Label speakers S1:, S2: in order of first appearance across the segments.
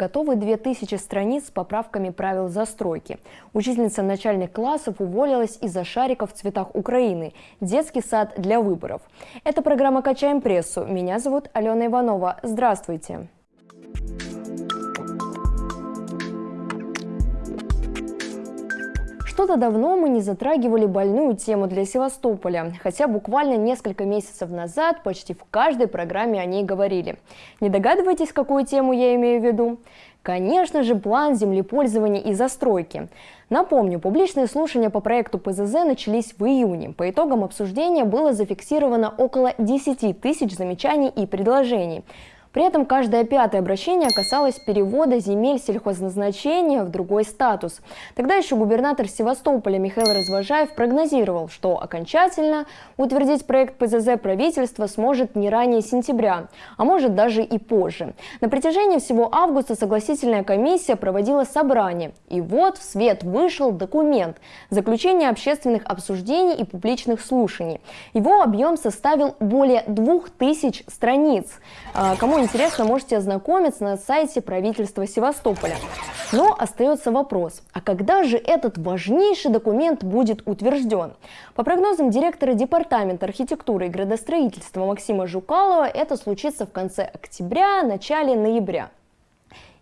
S1: Готовы 2000 страниц с поправками правил застройки. Учительница начальных классов уволилась из-за шариков в цветах Украины. Детский сад для выборов. Это программа «Качаем прессу». Меня зовут Алена Иванова. Здравствуйте. Что-то давно мы не затрагивали больную тему для Севастополя, хотя буквально несколько месяцев назад почти в каждой программе о ней говорили. Не догадываетесь, какую тему я имею в виду? Конечно же, план землепользования и застройки. Напомню, публичные слушания по проекту ПЗЗ начались в июне. По итогам обсуждения было зафиксировано около 10 тысяч замечаний и предложений. При этом каждое пятое обращение касалось перевода земель сельхозназначения в другой статус. Тогда еще губернатор Севастополя Михаил Развожаев прогнозировал, что окончательно утвердить проект ПЗЗ правительство сможет не ранее сентября, а может даже и позже. На протяжении всего августа согласительная комиссия проводила собрание. И вот в свет вышел документ – заключение общественных обсуждений и публичных слушаний. Его объем составил более двух тысяч страниц. А, интересно, можете ознакомиться на сайте правительства Севастополя. Но остается вопрос, а когда же этот важнейший документ будет утвержден? По прогнозам директора Департамента архитектуры и градостроительства Максима Жукалова, это случится в конце октября, начале ноября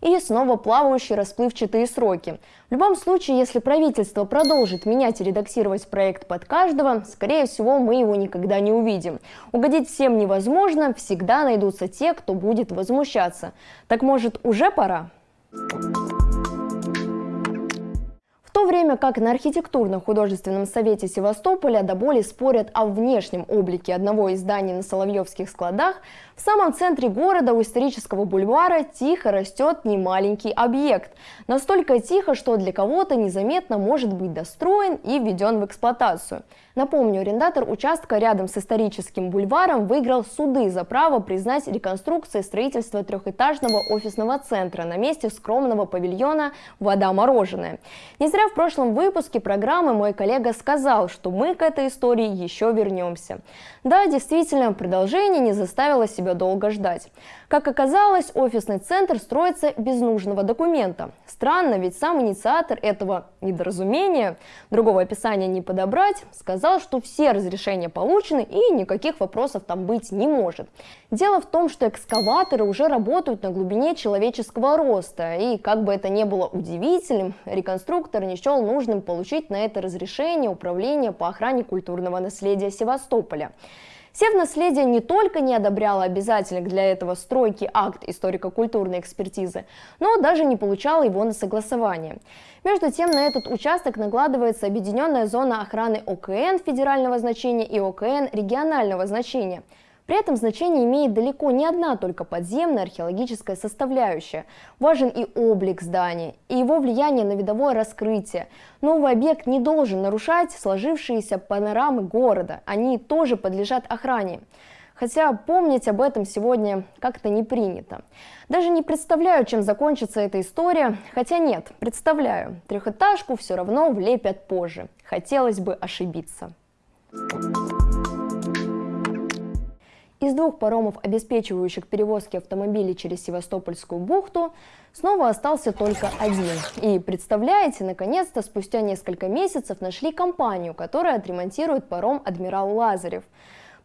S1: и снова плавающие расплывчатые сроки. В любом случае, если правительство продолжит менять и редактировать проект под каждого, скорее всего, мы его никогда не увидим. Угодить всем невозможно, всегда найдутся те, кто будет возмущаться. Так может, уже пора? Thank you время как на архитектурно-художественном совете Севастополя до боли спорят о внешнем облике одного из зданий на Соловьевских складах, в самом центре города у исторического бульвара тихо растет немаленький объект. Настолько тихо, что для кого-то незаметно может быть достроен и введен в эксплуатацию. Напомню, арендатор участка рядом с историческим бульваром выиграл суды за право признать реконструкцией строительства трехэтажного офисного центра на месте скромного павильона «Вода мороженая». Не зря в прошлом выпуске программы мой коллега сказал, что мы к этой истории еще вернемся. Да, действительно, продолжение не заставило себя долго ждать. Как оказалось, офисный центр строится без нужного документа. Странно, ведь сам инициатор этого недоразумения, другого описания не подобрать, сказал, что все разрешения получены и никаких вопросов там быть не может. Дело в том, что экскаваторы уже работают на глубине человеческого роста, и как бы это ни было удивительным, реконструктор не счел нужным получить на это разрешение Управления по охране культурного наследия Севастополя. Севнаследие не только не одобряло обязательных для этого стройки акт историко-культурной экспертизы, но даже не получало его на согласование. Между тем, на этот участок накладывается объединенная зона охраны ОКН федерального значения и ОКН регионального значения – при этом значение имеет далеко не одна только подземная археологическая составляющая. Важен и облик здания, и его влияние на видовое раскрытие. Новый объект не должен нарушать сложившиеся панорамы города, они тоже подлежат охране. Хотя помнить об этом сегодня как-то не принято. Даже не представляю, чем закончится эта история. Хотя нет, представляю. Трехэтажку все равно влепят позже. Хотелось бы ошибиться. Thank you. Из двух паромов, обеспечивающих перевозки автомобилей через Севастопольскую бухту, снова остался только один. И представляете, наконец-то спустя несколько месяцев нашли компанию, которая отремонтирует паром «Адмирал Лазарев».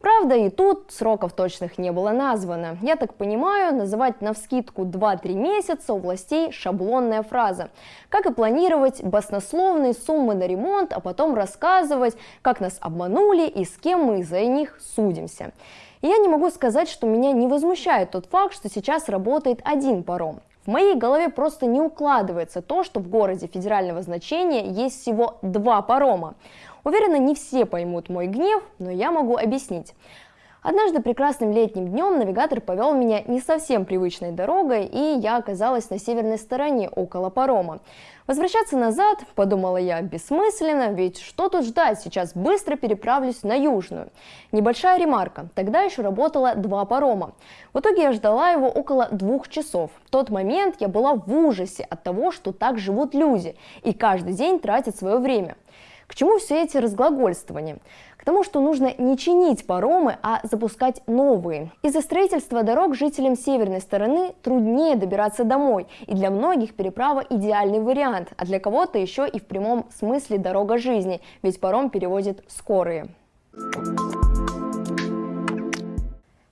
S1: Правда, и тут сроков точных не было названо. Я так понимаю, называть на вскидку 2-3 месяца у властей шаблонная фраза. Как и планировать баснословные суммы на ремонт, а потом рассказывать, как нас обманули и с кем мы за них судимся. И я не могу сказать, что меня не возмущает тот факт, что сейчас работает один паром. В моей голове просто не укладывается то, что в городе федерального значения есть всего два парома. Уверена, не все поймут мой гнев, но я могу объяснить. Однажды прекрасным летним днем навигатор повел меня не совсем привычной дорогой, и я оказалась на северной стороне, около парома. Возвращаться назад, подумала я, бессмысленно, ведь что тут ждать, сейчас быстро переправлюсь на южную. Небольшая ремарка, тогда еще работало два парома. В итоге я ждала его около двух часов. В тот момент я была в ужасе от того, что так живут люди, и каждый день тратят свое время. К чему все эти разглагольствования? К тому, что нужно не чинить паромы, а запускать новые. Из-за строительства дорог жителям северной стороны труднее добираться домой, и для многих переправа идеальный вариант, а для кого-то еще и в прямом смысле дорога жизни, ведь паром перевозит скорые.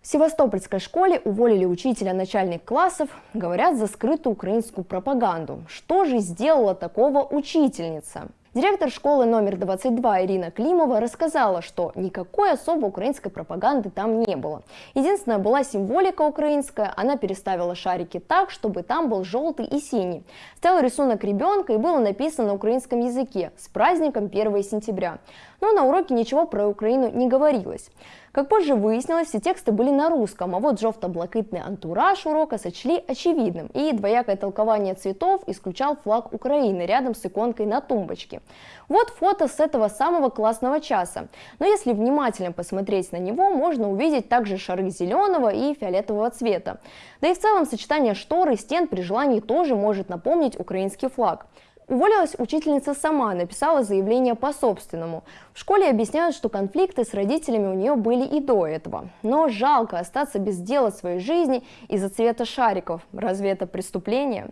S1: В Севастопольской школе уволили учителя начальных классов, говорят, за скрытую украинскую пропаганду. Что же сделала такого учительница? Директор школы номер 22 Ирина Климова рассказала, что никакой особо украинской пропаганды там не было. Единственная была символика украинская, она переставила шарики так, чтобы там был желтый и синий. Стоял рисунок ребенка и было написано на украинском языке «С праздником 1 сентября». Но на уроке ничего про Украину не говорилось. Как позже выяснилось, все тексты были на русском, а вот жовто-блакитный антураж урока сочли очевидным, и двоякое толкование цветов исключал флаг Украины рядом с иконкой на тумбочке. Вот фото с этого самого классного часа. Но если внимательно посмотреть на него, можно увидеть также шары зеленого и фиолетового цвета. Да и в целом сочетание штор и стен при желании тоже может напомнить украинский флаг. Уволилась учительница сама, написала заявление по собственному. В школе объясняют, что конфликты с родителями у нее были и до этого. Но жалко остаться без дела своей жизни из-за цвета шариков. Разве это преступление?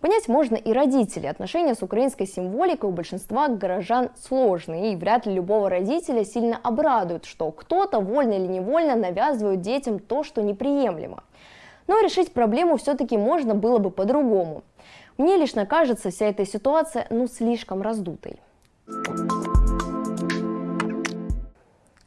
S1: Понять можно и родителей. Отношения с украинской символикой у большинства горожан сложные, и вряд ли любого родителя сильно обрадует, что кто-то вольно или невольно навязывает детям то, что неприемлемо. Но решить проблему все-таки можно было бы по-другому. Мне лично кажется вся эта ситуация ну слишком раздутой.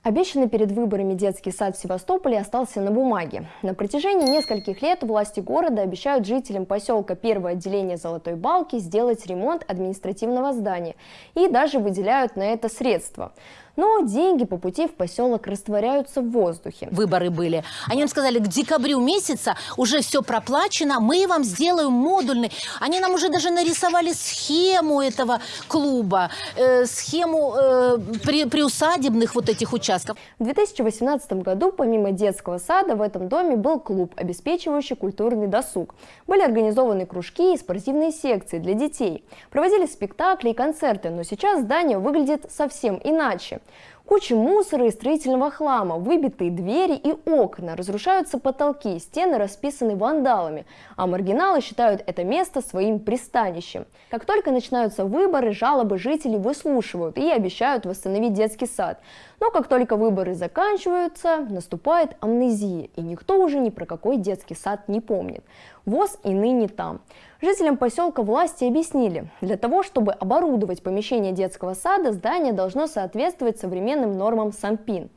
S1: Обещанный перед выборами детский сад в Севастополе остался на бумаге. На протяжении нескольких лет власти города обещают жителям поселка первое отделение Золотой Балки сделать ремонт административного здания и даже выделяют на это средства. Но деньги по пути в поселок растворяются в воздухе.
S2: Выборы были. Они нам сказали, к декабрю месяца уже все проплачено, мы вам сделаем модульный. Они нам уже даже нарисовали схему этого клуба, э, схему э, при, приусадебных вот этих участков.
S1: В 2018 году помимо детского сада в этом доме был клуб, обеспечивающий культурный досуг. Были организованы кружки и спортивные секции для детей. Проводили спектакли и концерты, но сейчас здание выглядит совсем иначе. Куча мусора и строительного хлама, выбитые двери и окна, разрушаются потолки, стены расписаны вандалами, а маргиналы считают это место своим пристанищем. Как только начинаются выборы, жалобы жителей выслушивают и обещают восстановить детский сад. Но как только выборы заканчиваются, наступает амнезия, и никто уже ни про какой детский сад не помнит. ВОЗ и ныне там. Жителям поселка власти объяснили, для того, чтобы оборудовать помещение детского сада, здание должно соответствовать современным нормам СанПин.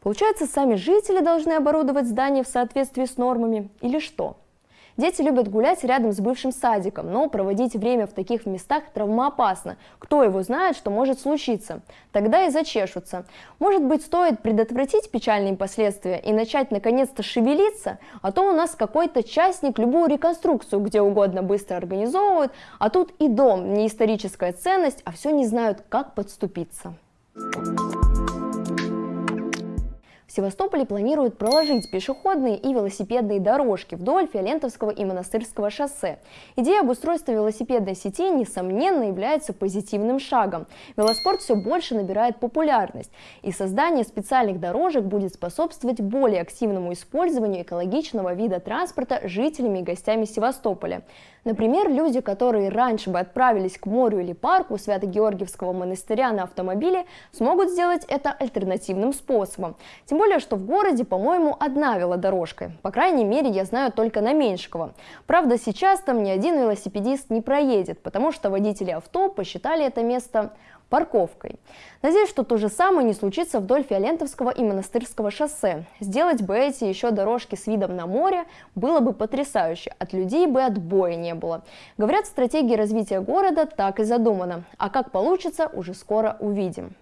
S1: Получается, сами жители должны оборудовать здание в соответствии с нормами или что? Дети любят гулять рядом с бывшим садиком, но проводить время в таких местах травмоопасно. Кто его знает, что может случиться? Тогда и зачешутся. Может быть, стоит предотвратить печальные последствия и начать наконец-то шевелиться? А то у нас какой-то частник любую реконструкцию где угодно быстро организовывает, а тут и дом, не историческая ценность, а все не знают, как подступиться. Севастополе планируют проложить пешеходные и велосипедные дорожки вдоль Фиолентовского и Монастырского шоссе. Идея обустройства велосипедной сети, несомненно, является позитивным шагом. Велоспорт все больше набирает популярность, и создание специальных дорожек будет способствовать более активному использованию экологичного вида транспорта жителями и гостями Севастополя. Например, люди, которые раньше бы отправились к морю или парку Свято-Георгиевского монастыря на автомобиле, смогут сделать это альтернативным способом. Тем более, что в городе, по-моему, одна велодорожка. По крайней мере, я знаю только на Меньшикова. Правда, сейчас там ни один велосипедист не проедет, потому что водители авто посчитали это место парковкой. Надеюсь, что то же самое не случится вдоль Фиолентовского и Монастырского шоссе. Сделать бы эти еще дорожки с видом на море было бы потрясающе, от людей бы отбоя не было. Говорят, стратегия развития города так и задумана, а как получится, уже скоро увидим.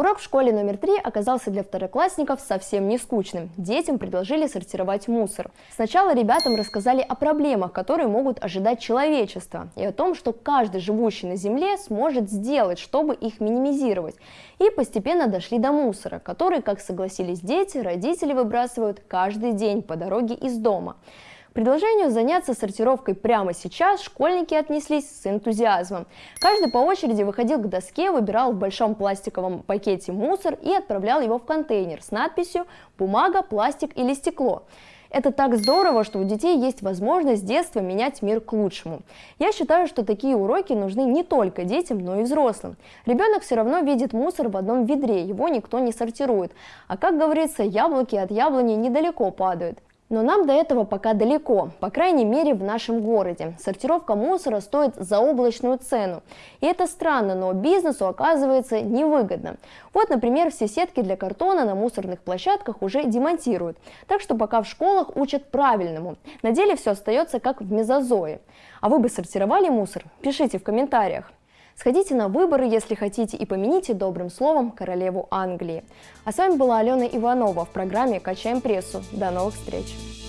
S1: Урок в школе номер три оказался для второклассников совсем не скучным. Детям предложили сортировать мусор. Сначала ребятам рассказали о проблемах, которые могут ожидать человечество, и о том, что каждый живущий на Земле сможет сделать, чтобы их минимизировать. И постепенно дошли до мусора, который, как согласились дети, родители выбрасывают каждый день по дороге из дома. Предложению заняться сортировкой прямо сейчас школьники отнеслись с энтузиазмом. Каждый по очереди выходил к доске, выбирал в большом пластиковом пакете мусор и отправлял его в контейнер с надписью «бумага, пластик или стекло». Это так здорово, что у детей есть возможность с детства менять мир к лучшему. Я считаю, что такие уроки нужны не только детям, но и взрослым. Ребенок все равно видит мусор в одном ведре, его никто не сортирует. А как говорится, яблоки от яблони недалеко падают. Но нам до этого пока далеко, по крайней мере в нашем городе. Сортировка мусора стоит заоблачную цену. И это странно, но бизнесу оказывается невыгодно. Вот, например, все сетки для картона на мусорных площадках уже демонтируют. Так что пока в школах учат правильному. На деле все остается как в мезозое. А вы бы сортировали мусор? Пишите в комментариях. Сходите на выборы, если хотите, и помяните добрым словом королеву Англии. А с вами была Алена Иванова в программе «Качаем прессу». До новых встреч!